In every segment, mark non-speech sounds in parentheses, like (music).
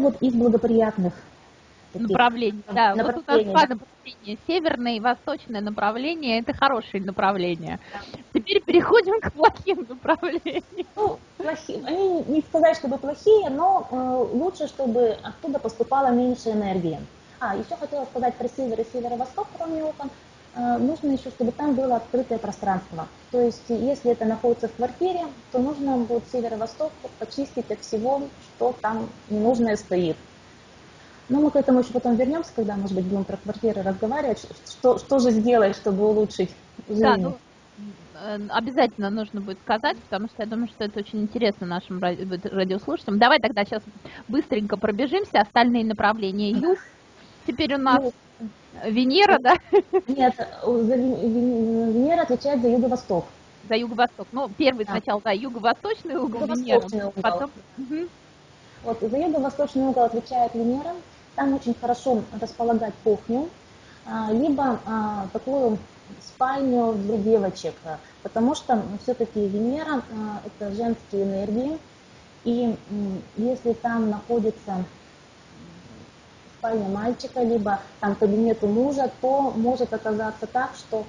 это вот из благоприятных направлений. Да, вот у нас два направления. Северное и восточное направление – это хорошие направления. Теперь переходим к плохим направлениям. Ну, плохие. Они не сказать, чтобы плохие, но э, лучше, чтобы оттуда поступало меньше энергии. А, еще хотела сказать про север и северо-восток, кроме окон. Э, нужно еще, чтобы там было открытое пространство. То есть, если это находится в квартире, то нужно будет северо-восток почистить от всего, что там ненужное стоит. Но мы к этому еще потом вернемся, когда, может быть, будем про квартиры разговаривать. Что, что же сделать, чтобы улучшить жизнь? Да, ну, э, обязательно нужно будет сказать, потому что я думаю, что это очень интересно нашим радиослушателям. Давай тогда сейчас быстренько пробежимся. Остальные направления (laughs) юг. Теперь у нас ну, Венера, да? Нет, Венера отвечает за юго-восток. За юго-восток. Ну, первый да. сначала, да, юго-восточный угол юго Венеры. Угол. Потом... Угу. Вот, за юго-восточный угол отвечает Венера. Там очень хорошо располагать кухню, а, либо а, такую спальню для девочек, потому что все-таки Венера а, – это женские энергии, и если там находится спальня мальчика, либо там кабинет у мужа, то может оказаться так, что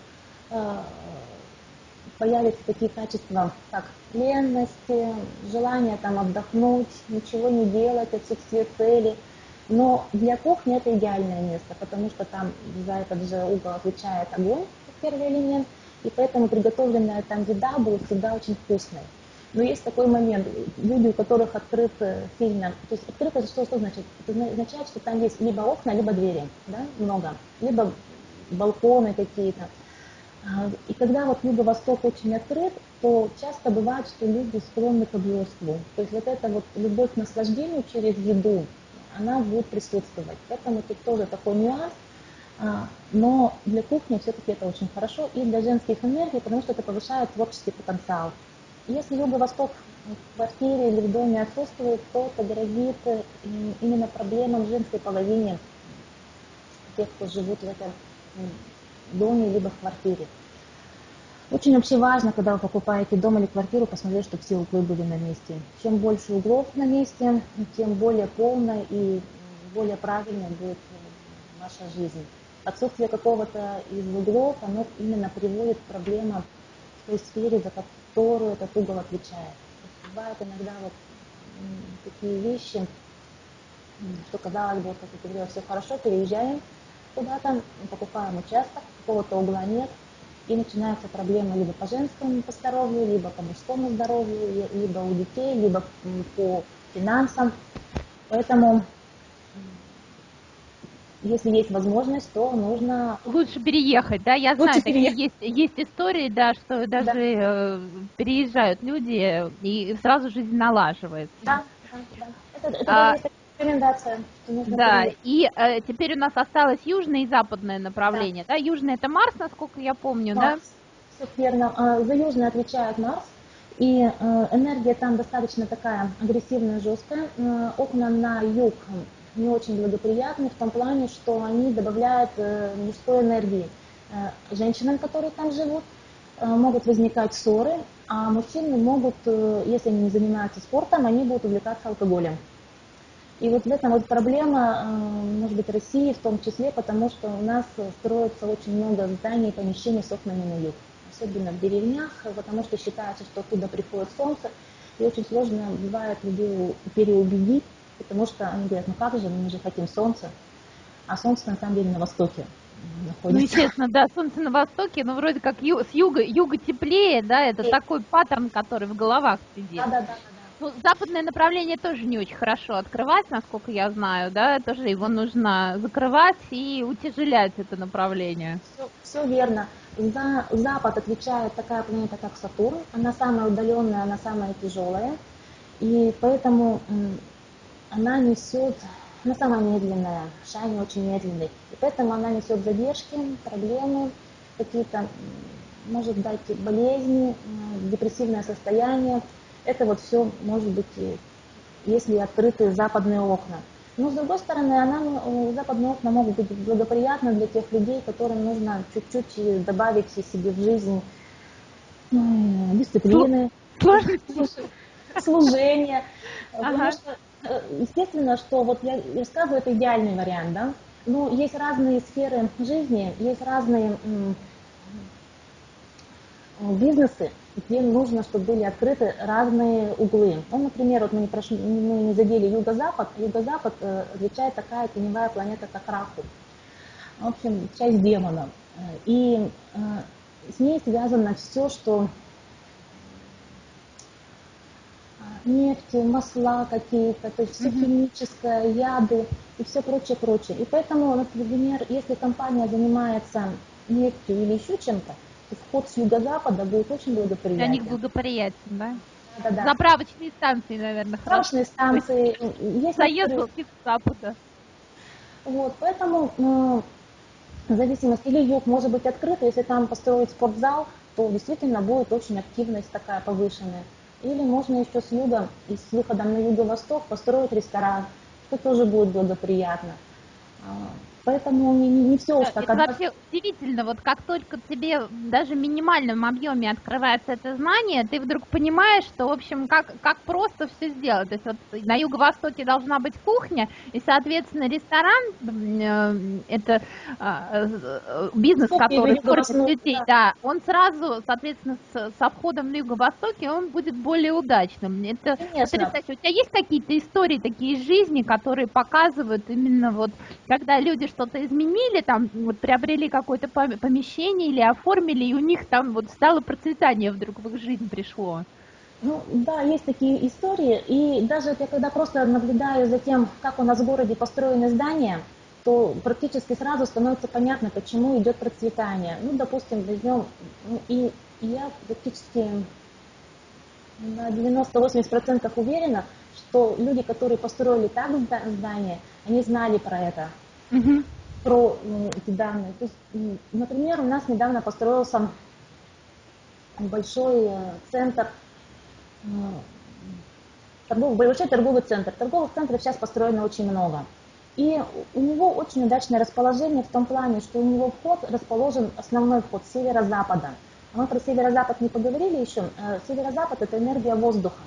появятся такие качества, как ленности, желание там отдохнуть, ничего не делать, отсутствие цели. Но для кухни это идеальное место, потому что там за этот же угол отвечает огонь, как первый элемент, и поэтому приготовленная там еда будет всегда очень вкусной. Но есть такой момент, люди, у которых открыт сильно, то есть открыто что, что значит? Это означает, что там есть либо окна, либо двери, да, много, либо балконы какие-то. А, и когда вот юго-восток очень открыт, то часто бывает, что люди склонны к обжорству. То есть вот эта вот любовь к наслаждению через еду, она будет присутствовать. Поэтому тут тоже такой нюанс. А, но для кухни все-таки это очень хорошо и для женских энергий, потому что это повышает творческий потенциал. Если юго-восток в квартире или в доме отсутствует, то это грозит э, именно проблемам женской половине, тех, кто живут в этом доме либо в квартире. Очень вообще важно, когда вы покупаете дом или квартиру, посмотреть, чтобы все углы были на месте. Чем больше углов на месте, тем более полная и более правильная будет ваша жизнь. Отсутствие какого-то из углов, оно именно приводит к проблемам той сфере, за которую этот угол отвечает. Бывают иногда вот такие вещи, что казалось бы, как я говорила, все хорошо, переезжаем куда-то, покупаем участок, какого-то угла нет, и начинаются проблемы либо по женскому по здоровью, либо по мужскому здоровью, либо у детей, либо по финансам. Поэтому, если есть возможность, то нужно... Лучше переехать, да? Я Лучше знаю, такие есть, есть истории, да, что даже да. Э, переезжают люди, и сразу жизнь налаживается. Да, да, да. Это, это а, рекомендация. Да, и э, теперь у нас осталось южное и западное направление. Да, да? южное это Марс, насколько я помню, Марс. да? Все верно. А, за южное отвечает Марс. И э, энергия там достаточно такая агрессивная, жесткая. Э, окна на юг не очень благоприятны в том плане, что они добавляют э, мужской энергии. Э, женщинам, которые там живут, э, могут возникать ссоры, а мужчины могут, если они не занимаются спортом, они будут увлекаться алкоголем. И вот в этом вот проблема, может быть, России в том числе, потому что у нас строится очень много зданий и помещений с окнами на юг. Особенно в деревнях, потому что считается, что оттуда приходит солнце. И очень сложно бывает людей переубедить, потому что они говорят, ну как же, мы же хотим солнца. А солнце на самом деле на востоке находится. Ну, естественно, да, солнце на востоке, но вроде как ю, с юга, юга теплее, да, это и... такой паттерн, который в головах сидит. Да, да, да, ну, западное направление тоже не очень хорошо открывать, насколько я знаю, да, тоже его нужно закрывать и утяжелять это направление. Все, все верно. За Запад отвечает такая планета, как Сатурн. Она самая удаленная, она самая тяжелая. И поэтому она несет, она самая медленная, Шайни очень медленный. И поэтому она несет задержки, проблемы, какие-то, может дать болезни, депрессивное состояние. Это вот все может быть, если открыты западные окна. Но с другой стороны, она, западные окна могут быть благоприятны для тех людей, которым нужно чуть-чуть добавить себе в жизнь дисциплины, (laughs) служения. Потому что естественно, что вот я рассказываю, это идеальный вариант, да, но есть разные сферы жизни, есть разные бизнесы, где нужно, чтобы были открыты разные углы. Ну, например, вот мы не, прошли, мы не задели юго-запад. Юго-запад э, отличает такая теневая планета, как Раху. В общем, часть демона. И э, с ней связано все, что нефть, масла какие-то, то есть все mm-hmm. химическое, яды и все прочее, прочее. И поэтому, например, если компания занимается нефтью или еще чем-то, то вход с юго-запада будет очень благоприятен. Для них благоприятен, да? Да, да, да. Заправочные станции, наверное, Заправочные станции. Есть Заезд с запада. Вот, поэтому ну, в зависимости, или юг может быть открыт, если там построить спортзал, то действительно будет очень активность такая повышенная. Или можно еще с юга и с выходом на юго-восток построить ресторан, что тоже будет благоприятно. Поэтому не, не все уж так. Это вообще удивительно, вот как только тебе даже в минимальном объеме открывается это знание, ты вдруг понимаешь, что, в общем, как, как просто все сделать. То есть вот на юго-востоке должна быть кухня, и, соответственно, ресторан, э, это а, э, бизнес, который кормит людей, да. да, он сразу, соответственно, с, со входом на юго-востоке, он будет более удачным. Это, Конечно. у тебя есть какие-то истории такие из жизни, которые показывают именно вот, когда люди что-то изменили, там вот приобрели какое-то помещение или оформили, и у них там вот стало процветание вдруг в их жизнь пришло. Ну да, есть такие истории, и даже я когда просто наблюдаю за тем, как у нас в городе построены здания, то практически сразу становится понятно, почему идет процветание. Ну, допустим, возьмем, ну, и, и я практически на 90-80% уверена, что люди, которые построили так здание, они знали про это угу. про ну, эти данные. То есть, например, у нас недавно построился большой э, центр, торговый, большой торговый центр. Торговых центров сейчас построено очень много. И у него очень удачное расположение в том плане, что у него вход расположен, основной вход северо-запада. Мы про северо-запад не поговорили еще. Э, северо-запад – это энергия воздуха.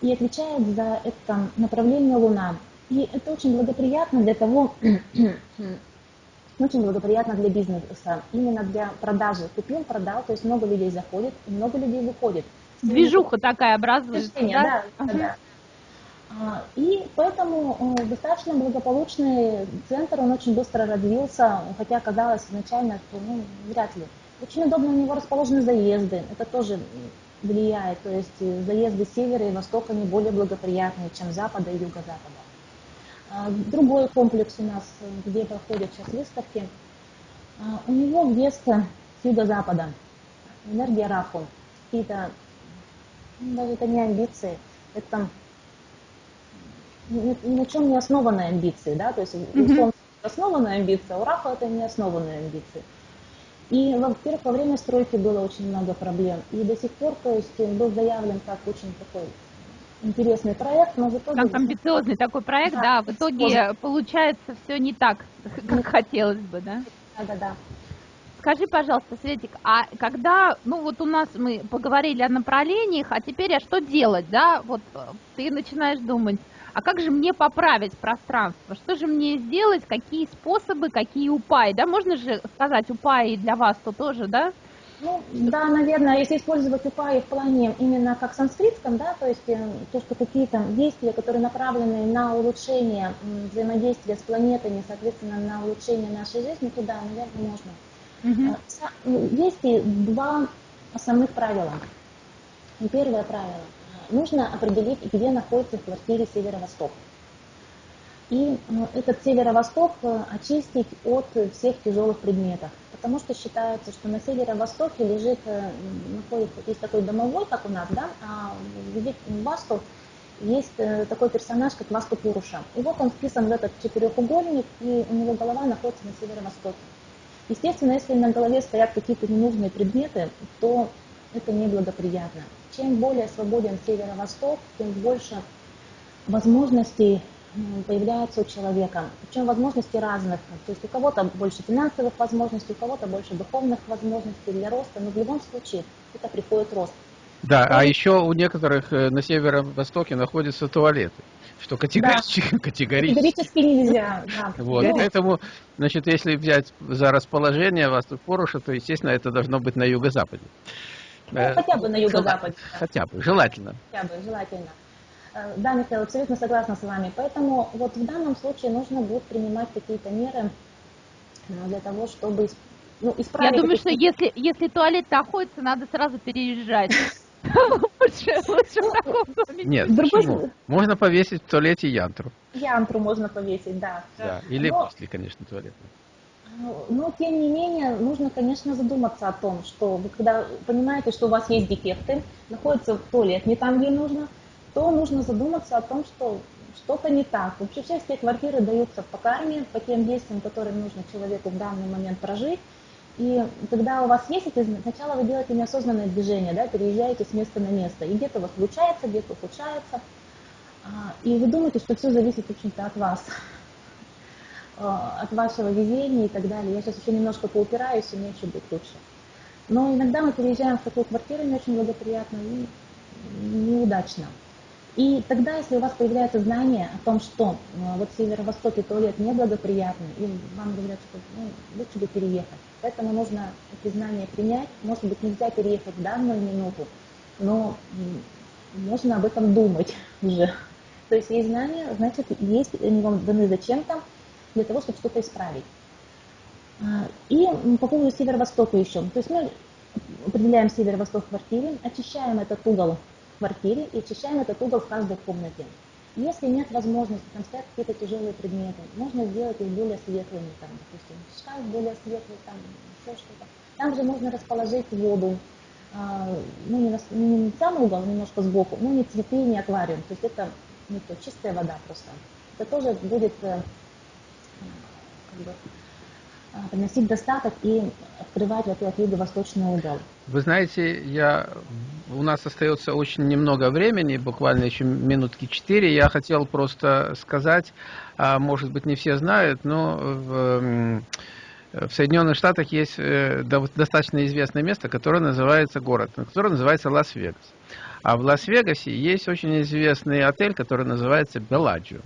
И отвечает за это направление Луна. И это очень благоприятно для того, (clears throat) очень благоприятно для бизнеса, именно для продажи. Купил, продал, то есть много людей заходит, много людей выходит. Движуха такая образуется, да? Да, да. А, и поэтому э, достаточно благополучный центр, он очень быстро развился, хотя казалось изначально, что ну, вряд ли. Очень удобно у него расположены заезды, это тоже влияет, то есть э, заезды севера и востока не более благоприятные, чем запада и юго-запада. А, другой комплекс у нас, где проходят сейчас выставки, а, у него вместо с юго-запада. Энергия Раху. Какие-то, ну, даже это не амбиции, это ни, на чем не основанные амбиции, да, то есть у Солнца основанная амбиция, у Раху это не основанные амбиции. И, во-первых, во время стройки было очень много проблем, и до сих пор, то есть, был заявлен как очень такой интересный проект, но в итоге... Как амбициозный такой проект, да, да в итоге сложно. получается все не так, (laughs) как хотелось бы, да? Да, да, да. Скажи, пожалуйста, Светик, а когда, ну вот у нас мы поговорили о направлениях, а теперь а что делать, да? Вот э, ты начинаешь думать, а как же мне поправить пространство? Что же мне сделать? Какие способы, какие упаи? Да, можно же сказать упаи для вас то тоже, да? Ну, да, наверное, если использовать упаи в плане именно как санскритском, да, то есть э, то, что какие-то действия, которые направлены на улучшение взаимодействия с планетами, соответственно, на улучшение нашей жизни, то да, наверное, можно. Угу. Есть два основных правила. Первое правило. Нужно определить, где находится в квартире северо-восток. И этот северо-восток очистить от всех тяжелых предметов потому что считается, что на северо-востоке лежит, э, находится, есть такой домовой, как у нас, да, а в Васту есть э, такой персонаж, как Васту Пуруша. И вот он вписан в этот четырехугольник, и у него голова находится на северо-востоке. Естественно, если на голове стоят какие-то ненужные предметы, то это неблагоприятно. Чем более свободен северо-восток, тем больше возможностей появляются у человека. Причем возможности разных. То есть у кого-то больше финансовых возможностей, у кого-то больше духовных возможностей для роста, но в любом случае это приходит рост. Да, а еще у некоторых э, на северо-востоке находятся туалеты. что категорически, да. (laughs) категорически. категорически нельзя. Да. Вот, ну, поэтому, значит, если взять за расположение вас тут Поруша, то, естественно, это должно быть на юго-западе. Ну, э, хотя бы на юго-западе. Хотя бы, желательно. Хотя бы, желательно. Да, Михаил, абсолютно согласна с вами. Поэтому вот в данном случае нужно будет принимать какие-то меры э, для того, чтобы ну, исправить... Я думаю, что если, если туалет находится, надо сразу переезжать. (laughs) Лучше, лучше в таком доме. Нет, почему? Можно повесить в туалете янтру. Янтру можно повесить, да. Да, или после, конечно, туалета. Но, но, тем не менее, нужно, конечно, задуматься о том, что вы когда понимаете, что у вас есть дефекты, находится в туалет не там, где нужно, то нужно задуматься о том, что что-то не так. Эти квартиры даются по карме, по тем действиям, которые нужно человеку в данный момент прожить. И когда у вас есть эти, сначала вы делаете неосознанное движение, да, переезжаете с места на место. И где-то у вас получается, где-то ухудшается. А, и вы думаете, что все зависит, в общем-то, от вас, а, от вашего везения и так далее. Я сейчас еще немножко поупираюсь, и мне еще будет лучше. Но иногда мы переезжаем в такую квартиру не очень благоприятно и неудачно. И тогда, если у вас появляется знание о том, что э, вот в северо-востоке туалет неблагоприятный, и вам говорят, что ну, лучше бы переехать. Поэтому нужно эти знания принять. Может быть, нельзя переехать в данную минуту, но можно об этом думать (laughs) уже. То есть есть знания, значит, есть они вам даны зачем-то, для того, чтобы что-то исправить. А, и по поводу северо-востока еще. То есть мы определяем северо-восток в квартире, очищаем этот угол квартире и очищаем этот угол в каждой комнате. Если нет возможности, там стоят какие-то тяжелые предметы, можно сделать их более светлыми, там, допустим, шкаф более светлый, там, еще что-то. Там же можно расположить воду, а, ну, не, на, не самый угол, немножко сбоку, ну, не цветы, не аквариум, то есть это не то, чистая вода просто. Это тоже будет э, как бы, приносить достаток и открывать этот юго-восточный угол. Вы знаете, я, у нас остается очень немного времени, буквально еще минутки четыре. Я хотел просто сказать, а, может быть не все знают, но в, в Соединенных Штатах есть э, достаточно известное место, которое называется город, которое называется Лас-Вегас. А в Лас-Вегасе есть очень известный отель, который называется Беладжио.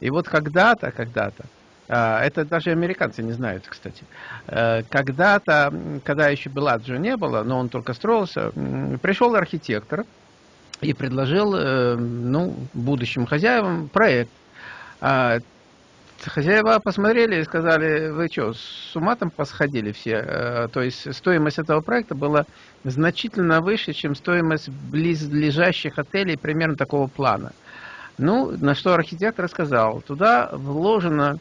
И вот когда-то, когда-то, это даже американцы не знают, кстати. Э, когда-то, когда еще Беладжио не было, но он только строился, пришел архитектор и предложил э, ну, будущим хозяевам проект. А, хозяева посмотрели и сказали, вы что, с ума там посходили все? Э, то есть стоимость этого проекта была значительно выше, чем стоимость близлежащих отелей примерно такого плана. Ну, на что архитектор сказал, туда вложено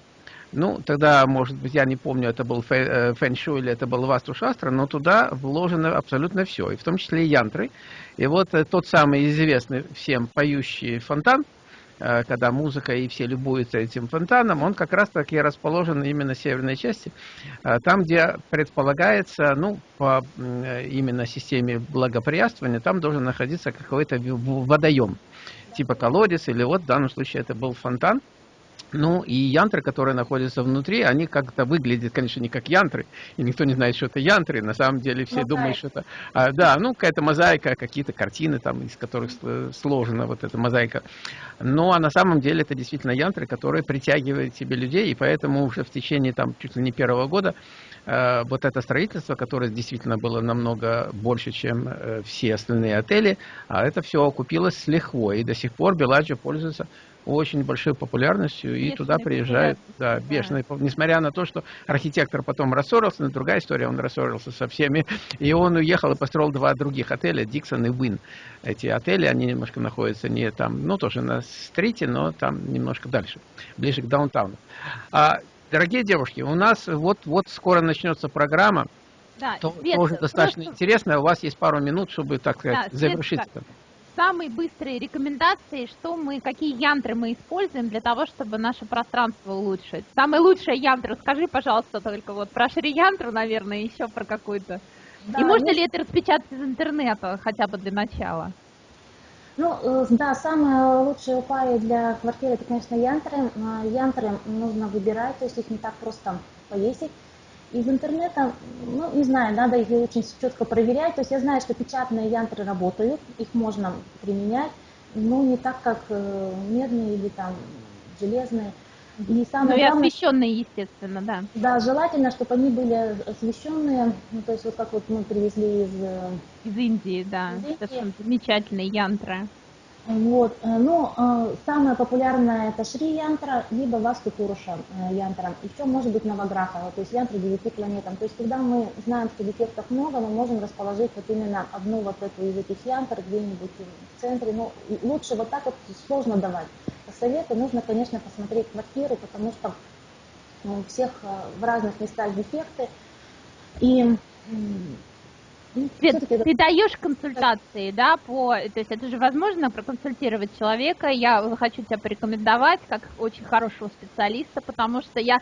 ну, тогда, может быть, я не помню, это был фэн-шу э, или это был васту шастра, но туда вложено абсолютно все, и в том числе и янтры. И вот э, тот самый известный всем поющий фонтан, э, когда музыка и все любуются этим фонтаном, он как раз таки расположен именно в северной части, там, где предполагается, ну, по именно системе благоприятствования, там должен находиться какой-то водоем, типа колодец, или вот в данном случае это был фонтан, ну, и янтры, которые находятся внутри, они как-то выглядят, конечно, не как янтры, и никто не знает, что это янтры, на самом деле все мозаика. думают, что это... А, да, ну, какая-то мозаика, какие-то картины, там, из которых сложена вот эта мозаика. Но а на самом деле это действительно янтры, которые притягивают себе людей, и поэтому уже в течение, там, чуть ли не первого года вот это строительство, которое действительно было намного больше, чем э, все остальные отели, а это все окупилось с лихвой, и до сих пор Беладжо пользуется очень большой популярностью, бешеной и туда приезжают, да, бешеные, да. несмотря на то, что архитектор потом рассорился, но другая история, он рассорился со всеми, и он уехал и построил два других отеля, Диксон и Вин. Эти отели, они немножко находятся не там, ну, тоже на стрите, но там немножко дальше, ближе к даунтауну. А, дорогие девушки, у нас вот, вот скоро начнется программа, да, то, тоже достаточно просто... интересная, у вас есть пару минут, чтобы, так сказать, да, завершить это самые быстрые рекомендации, что мы, какие янтры мы используем для того, чтобы наше пространство улучшить. Самый лучший янтр, скажи, пожалуйста, только вот про шри-янтру, наверное, еще про какую-то. Да, И можно ну... ли это распечатать из интернета, хотя бы для начала? Ну, э, да, самые лучшие упаи для квартиры, это, конечно, янтры. Янтры нужно выбирать, то есть их не так просто повесить. Из интернета, ну, не знаю, надо их очень четко проверять. То есть я знаю, что печатные янтры работают, их можно применять. ну, не так, как э, медные или там железные. И самое ну, и главное, освещенные, естественно, да. Да, желательно, чтобы они были освещенные, ну, то есть вот как вот мы привезли из... Э, из Индии, да, из Индии. это замечательные янтры. Вот, э, ну, э, самое популярное это Шри Янтра, либо Васту Пуруша Янтра. Еще может быть Наваграха, то есть Янтра девяти планетам. То есть когда мы знаем, что дефектов много, мы можем расположить вот именно одну вот эту из этих Янтр где-нибудь в центре. Ну, лучше вот так вот сложно давать советы, нужно, конечно, посмотреть квартиру, потому что у всех э, в разных местах дефекты. И Свет, ты даешь консультации, да, по, то есть это же возможно проконсультировать человека. Я хочу тебя порекомендовать как очень хорошего специалиста, потому что я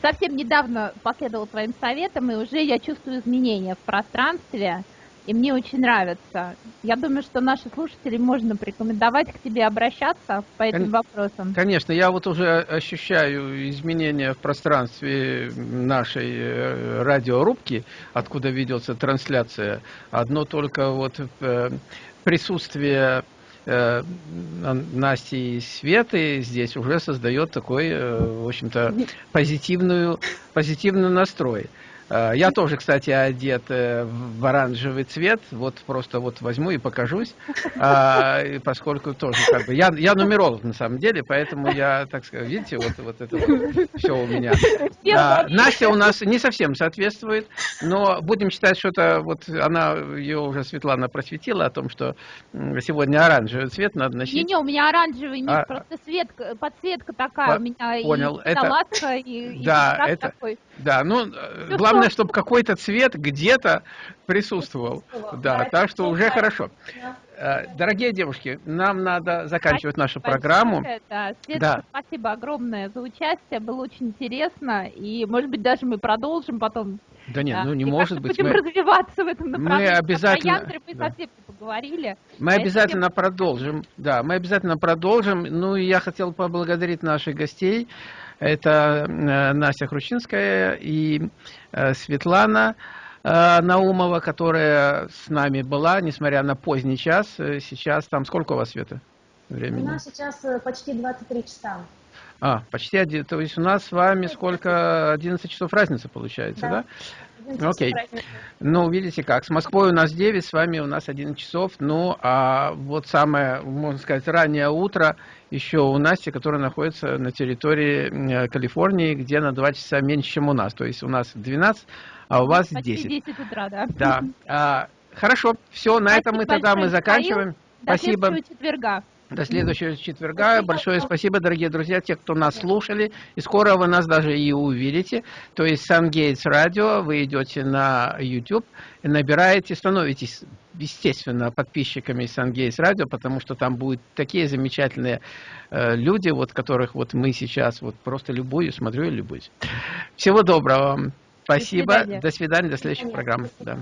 совсем недавно последовала твоим советам, и уже я чувствую изменения в пространстве и мне очень нравится. Я думаю, что наши слушатели можно порекомендовать к тебе обращаться по этим Кон вопросам. Конечно, я вот уже ощущаю изменения в пространстве нашей э, радиорубки, откуда ведется трансляция. Одно только вот э, присутствие э, Насти и Светы здесь уже создает такой, в общем-то, позитивную, позитивный настрой. Э, я тоже, кстати, одет э, в оранжевый цвет. Вот просто вот возьму и покажусь, а, поскольку тоже как бы я я нумеролог на самом деле, поэтому я так сказать, видите, вот вот это вот все у меня. А, Настя у нас не совсем соответствует, но будем считать, что это вот она ее уже Светлана просветила о том, что сегодня оранжевый цвет надо носить. Не, не, у меня оранжевый, нет, а, просто свет, подсветка такая по, у меня понял, и это, и, да, и это, такой. Да, ну Все главное главное, чтобы какой-то цвет где-то присутствовал. Да, так что уже хорошо. Э, дорогие девушки, нам надо заканчивать нашу программу. Да, да. спасибо огромное за участие, было очень интересно, и, может быть, даже мы продолжим потом. Да нет, ну не и может быть. Будем мы... развиваться в этом направлении. Мы обязательно... мы да. совсем поговорили. Мы а обязательно тем... продолжим, да, мы обязательно продолжим. Ну, и я хотел поблагодарить наших гостей. Это э, Настя Хрущинская и э, Светлана э, Наумова, которая с нами была, несмотря на поздний час. Сейчас там сколько у вас, Света, времени? У нас сейчас почти 23 часа. А, почти один. То есть у нас с вами сколько? 11 часов разницы получается, да? да? Окей. Ну, видите как, с Москвой у нас 9, с вами у нас 11 часов. Ну, а вот самое, можно сказать, раннее утро еще у Насти, которая находится на территории Калифорнии, где на 2 часа меньше, чем у нас. То есть у нас 12, а у вас Почти 10. 10 утра, да. Да. А, хорошо, все, на этом мы тогда мы заканчиваем. До Спасибо. До четверга. До следующего четверга. Большое спасибо, дорогие друзья, те, кто нас слушали. И скоро вы нас даже и увидите. То есть Сангейтс радио, вы идете на YouTube, набираете, становитесь, естественно, подписчиками Сангейтс радио, потому что там будут такие замечательные э, люди, вот которых вот мы сейчас вот просто любую смотрю и любуюсь. Всего доброго вам. Спасибо. До свидания. До, свидания, до следующих программ. Да.